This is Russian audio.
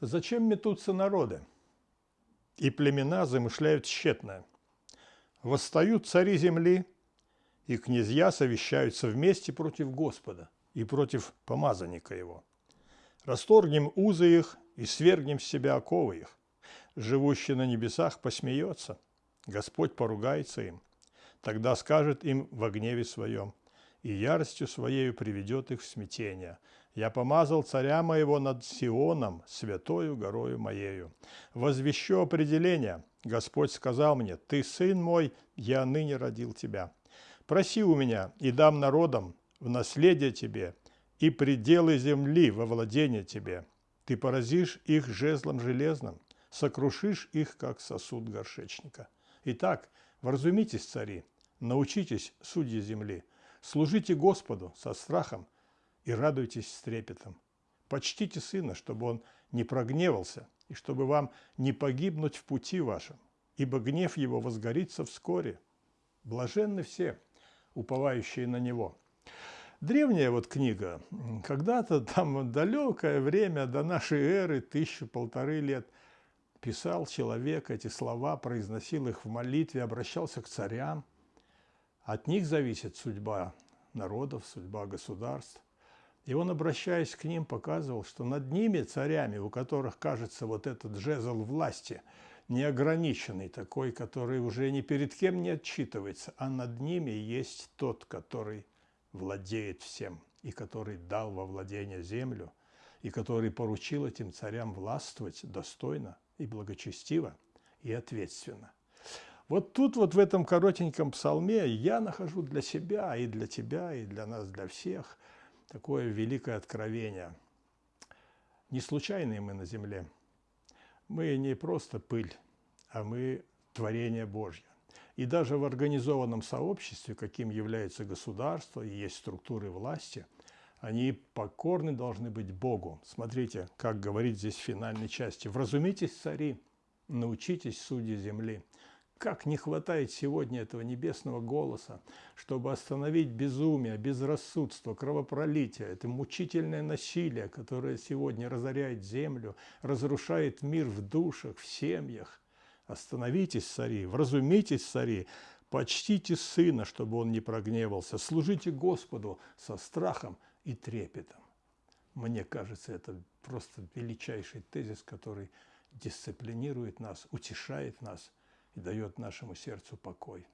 Зачем метутся народы? И племена замышляют тщетное. Восстают цари земли, и князья совещаются вместе против Господа и против помазанника его. Расторгнем узы их и свергнем с себя оковы их. Живущий на небесах посмеется, Господь поругается им. Тогда скажет им во гневе своем, и яростью своею приведет их в смятение. Я помазал царя моего над Сионом, святою горою моею. Возвещу определение. Господь сказал мне, ты сын мой, я ныне родил тебя. Проси у меня, и дам народам в наследие тебе, и пределы земли во владение тебе. Ты поразишь их жезлом железным, сокрушишь их, как сосуд горшечника. Итак, вразумитесь, цари, научитесь, судьи земли, служите Господу со страхом и радуйтесь с трепетом. Почтите сына, чтобы он не прогневался, и чтобы вам не погибнуть в пути вашем, ибо гнев его возгорится вскоре. Блаженны все, уповающие на него. Древняя вот книга, когда-то там далекое время до нашей эры, тысячу-полторы лет, писал человек эти слова, произносил их в молитве, обращался к царям. От них зависит судьба народов, судьба государств. И он, обращаясь к ним, показывал, что над ними, царями, у которых, кажется, вот этот жезл власти, неограниченный такой, который уже ни перед кем не отчитывается, а над ними есть тот, который владеет всем и который дал во владение землю, и который поручил этим царям властвовать достойно и благочестиво и ответственно. Вот тут вот в этом коротеньком псалме я нахожу для себя и для тебя, и для нас, для всех такое великое откровение. Не случайные мы на земле. Мы не просто пыль, а мы творение Божье. И даже в организованном сообществе, каким является государство и есть структуры власти, они покорны должны быть Богу. Смотрите, как говорит здесь в финальной части. «Вразумитесь, цари, научитесь, судьи земли». Как не хватает сегодня этого небесного голоса, чтобы остановить безумие, безрассудство, кровопролитие, это мучительное насилие, которое сегодня разоряет землю, разрушает мир в душах, в семьях. Остановитесь, цари, вразумитесь, цари, почтите сына, чтобы он не прогневался, служите Господу со страхом и трепетом. Мне кажется, это просто величайший тезис, который дисциплинирует нас, утешает нас – и дает нашему сердцу покой.